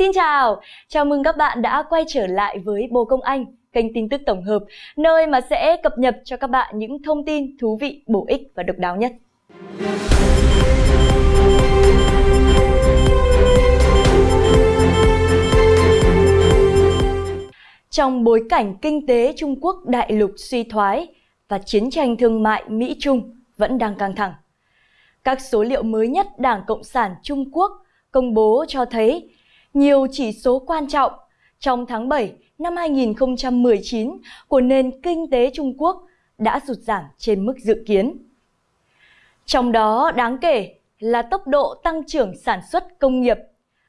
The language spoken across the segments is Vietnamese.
Xin chào, chào mừng các bạn đã quay trở lại với Bồ Công Anh, kênh tin tức tổng hợp, nơi mà sẽ cập nhật cho các bạn những thông tin thú vị, bổ ích và độc đáo nhất. Trong bối cảnh kinh tế Trung Quốc đại lục suy thoái và chiến tranh thương mại Mỹ-Trung vẫn đang căng thẳng, các số liệu mới nhất Đảng Cộng sản Trung Quốc công bố cho thấy nhiều chỉ số quan trọng trong tháng 7 năm 2019 của nền kinh tế Trung Quốc đã sụt giảm trên mức dự kiến. Trong đó đáng kể là tốc độ tăng trưởng sản xuất công nghiệp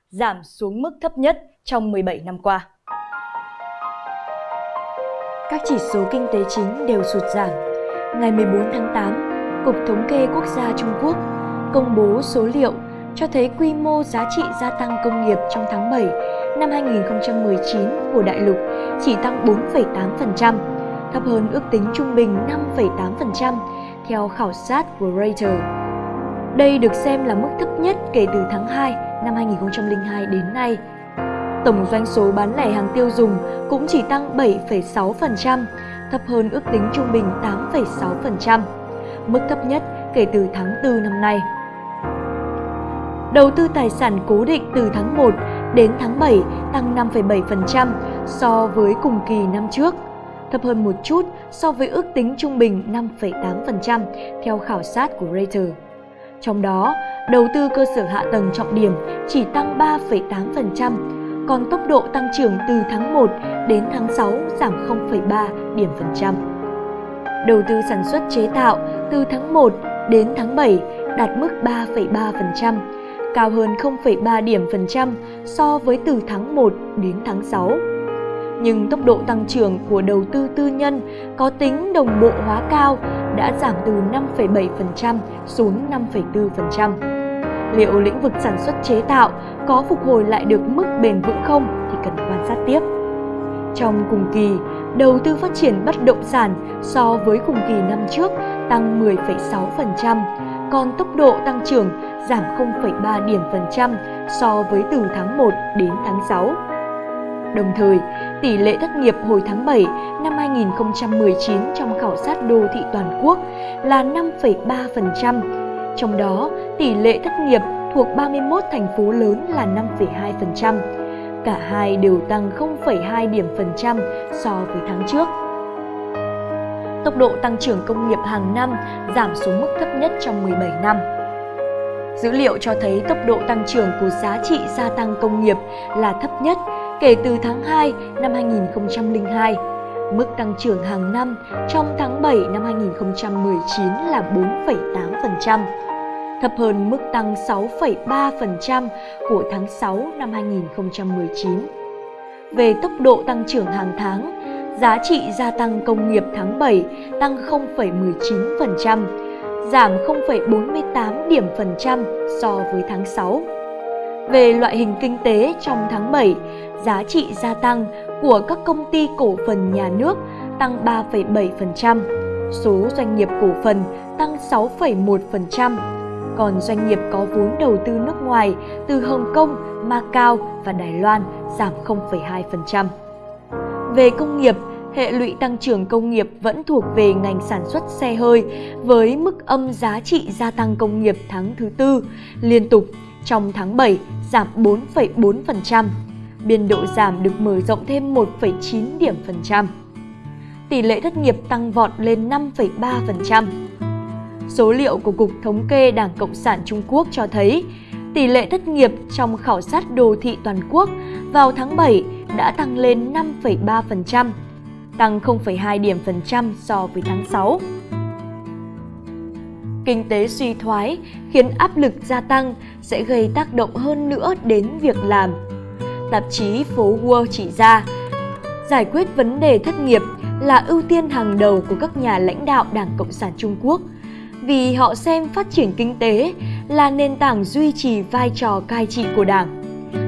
giảm xuống mức thấp nhất trong 17 năm qua. Các chỉ số kinh tế chính đều sụt giảm. Ngày 14 tháng 8, Cục Thống kê Quốc gia Trung Quốc công bố số liệu cho thấy quy mô giá trị gia tăng công nghiệp trong tháng 7 năm 2019 của đại lục chỉ tăng 4,8%, thấp hơn ước tính trung bình 5,8% theo khảo sát của Reuters. Đây được xem là mức thấp nhất kể từ tháng 2 năm 2002 đến nay. Tổng doanh số bán lẻ hàng tiêu dùng cũng chỉ tăng 7,6%, thấp hơn ước tính trung bình 8,6%, mức thấp nhất kể từ tháng 4 năm nay. Đầu tư tài sản cố định từ tháng 1 đến tháng 7 tăng 5,7% so với cùng kỳ năm trước, thấp hơn một chút so với ước tính trung bình 5,8% theo khảo sát của Reuters. Trong đó, đầu tư cơ sở hạ tầng trọng điểm chỉ tăng 3,8%, còn tốc độ tăng trưởng từ tháng 1 đến tháng 6 giảm 0,3 điểm phần trăm. Đầu tư sản xuất chế tạo từ tháng 1 đến tháng 7 đạt mức 3,3%, cao hơn 0,3 điểm phần trăm so với từ tháng 1 đến tháng 6. Nhưng tốc độ tăng trưởng của đầu tư tư nhân có tính đồng bộ hóa cao đã giảm từ 5,7% xuống 5,4%. Liệu lĩnh vực sản xuất chế tạo có phục hồi lại được mức bền vững không thì cần quan sát tiếp. Trong cùng kỳ, đầu tư phát triển bất động sản so với cùng kỳ năm trước tăng 10,6%, còn tốc độ tăng trưởng giảm 0,3 điểm phần trăm so với từ tháng 1 đến tháng 6. Đồng thời, tỷ lệ thất nghiệp hồi tháng 7 năm 2019 trong khảo sát đô thị toàn quốc là 5,3%, trong đó tỷ lệ thất nghiệp thuộc 31 thành phố lớn là 5,2%. Cả hai đều tăng 0,2 điểm phần trăm so với tháng trước. Tốc độ tăng trưởng công nghiệp hàng năm giảm xuống mức thấp nhất trong 17 năm. Dữ liệu cho thấy tốc độ tăng trưởng của giá trị gia tăng công nghiệp là thấp nhất kể từ tháng 2 năm 2002. Mức tăng trưởng hàng năm trong tháng 7 năm 2019 là 4,8%, thấp hơn mức tăng 6,3% của tháng 6 năm 2019. Về tốc độ tăng trưởng hàng tháng, giá trị gia tăng công nghiệp tháng 7 tăng 0,19%, giảm 0,48 điểm phần trăm so với tháng 6. Về loại hình kinh tế trong tháng 7, giá trị gia tăng của các công ty cổ phần nhà nước tăng 3,7%, số doanh nghiệp cổ phần tăng 6,1%, còn doanh nghiệp có vốn đầu tư nước ngoài từ Hồng Kông, Macau và Đài Loan giảm 0,2%. Về công nghiệp, hệ lụy tăng trưởng công nghiệp vẫn thuộc về ngành sản xuất xe hơi với mức âm giá trị gia tăng công nghiệp tháng thứ tư liên tục trong tháng 7 giảm 4,4%. Biên độ giảm được mở rộng thêm 1,9 điểm phần trăm. Tỷ lệ thất nghiệp tăng vọt lên 5,3%. Số liệu của Cục Thống kê Đảng Cộng sản Trung Quốc cho thấy tỷ lệ thất nghiệp trong khảo sát đô thị toàn quốc vào tháng 7 đã tăng lên 5,3%, tăng 0,2 điểm phần trăm so với tháng 6. Kinh tế suy thoái khiến áp lực gia tăng sẽ gây tác động hơn nữa đến việc làm. Tạp chí Phố World chỉ ra, giải quyết vấn đề thất nghiệp là ưu tiên hàng đầu của các nhà lãnh đạo Đảng Cộng sản Trung Quốc vì họ xem phát triển kinh tế là nền tảng duy trì vai trò cai trị của Đảng.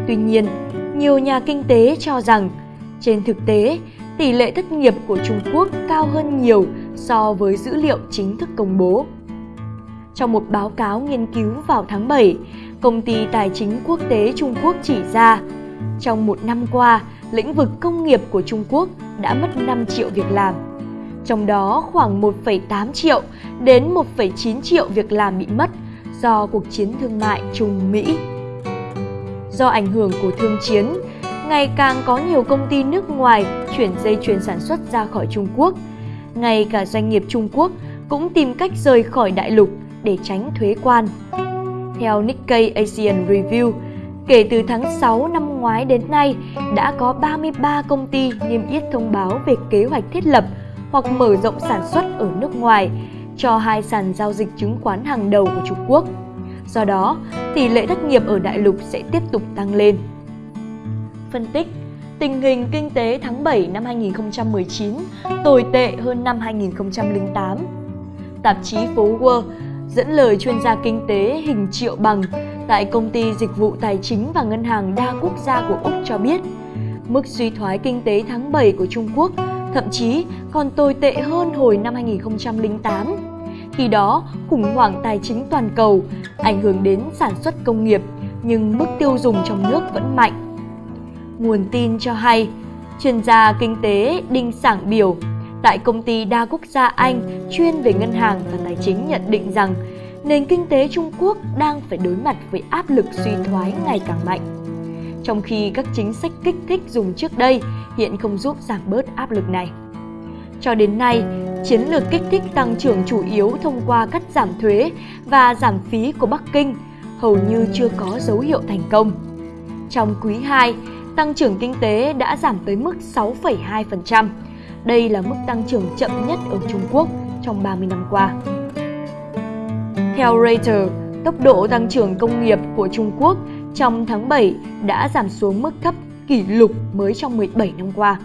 Tuy nhiên, nhiều nhà kinh tế cho rằng trên thực tế, tỷ lệ thất nghiệp của Trung Quốc cao hơn nhiều so với dữ liệu chính thức công bố. Trong một báo cáo nghiên cứu vào tháng 7, công ty tài chính quốc tế Trung Quốc chỉ ra Trong một năm qua, lĩnh vực công nghiệp của Trung Quốc đã mất 5 triệu việc làm. Trong đó khoảng 1,8 triệu đến 1,9 triệu việc làm bị mất do cuộc chiến thương mại Trung-Mỹ. Do ảnh hưởng của thương chiến, ngày càng có nhiều công ty nước ngoài chuyển dây chuyền sản xuất ra khỏi Trung Quốc. Ngay cả doanh nghiệp Trung Quốc cũng tìm cách rời khỏi đại lục để tránh thuế quan. Theo Nikkei Asian Review, kể từ tháng 6 năm ngoái đến nay, đã có 33 công ty niêm yết thông báo về kế hoạch thiết lập hoặc mở rộng sản xuất ở nước ngoài cho hai sàn giao dịch chứng khoán hàng đầu của Trung Quốc. Do đó, tỷ lệ thất nghiệp ở đại lục sẽ tiếp tục tăng lên. Phân tích Tình hình kinh tế tháng 7 năm 2019 tồi tệ hơn năm 2008. Tạp chí Phố World dẫn lời chuyên gia kinh tế Hình Triệu Bằng tại công ty dịch vụ tài chính và ngân hàng đa quốc gia của Úc cho biết, mức suy thoái kinh tế tháng 7 của Trung Quốc thậm chí còn tồi tệ hơn hồi năm 2008. Khi đó, khủng hoảng tài chính toàn cầu ảnh hưởng đến sản xuất công nghiệp, nhưng mức tiêu dùng trong nước vẫn mạnh. Nguồn tin cho hay, chuyên gia kinh tế Đinh Sảng Biểu tại công ty đa quốc gia Anh chuyên về ngân hàng và tài chính nhận định rằng nền kinh tế Trung Quốc đang phải đối mặt với áp lực suy thoái ngày càng mạnh. Trong khi các chính sách kích thích dùng trước đây hiện không giúp giảm bớt áp lực này. Cho đến nay, chiến lược kích thích tăng trưởng chủ yếu thông qua cắt giảm thuế và giảm phí của Bắc Kinh hầu như chưa có dấu hiệu thành công. Trong quý 2, tăng trưởng kinh tế đã giảm tới mức 6,2%. Đây là mức tăng trưởng chậm nhất ở Trung Quốc trong 30 năm qua. Theo Reuters, tốc độ tăng trưởng công nghiệp của Trung Quốc trong tháng 7 đã giảm xuống mức thấp kỷ lục mới trong 17 năm qua.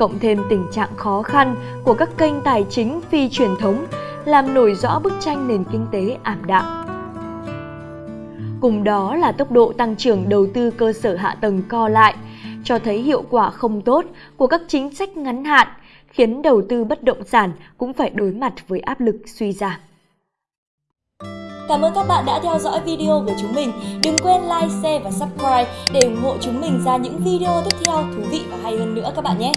Cộng thêm tình trạng khó khăn của các kênh tài chính phi truyền thống làm nổi rõ bức tranh nền kinh tế ảm đạm. Cùng đó là tốc độ tăng trưởng đầu tư cơ sở hạ tầng co lại, cho thấy hiệu quả không tốt của các chính sách ngắn hạn, khiến đầu tư bất động sản cũng phải đối mặt với áp lực suy giảm. Cảm ơn các bạn đã theo dõi video của chúng mình. Đừng quên like, share và subscribe để ủng hộ chúng mình ra những video tiếp theo thú vị và hay hơn nữa các bạn nhé.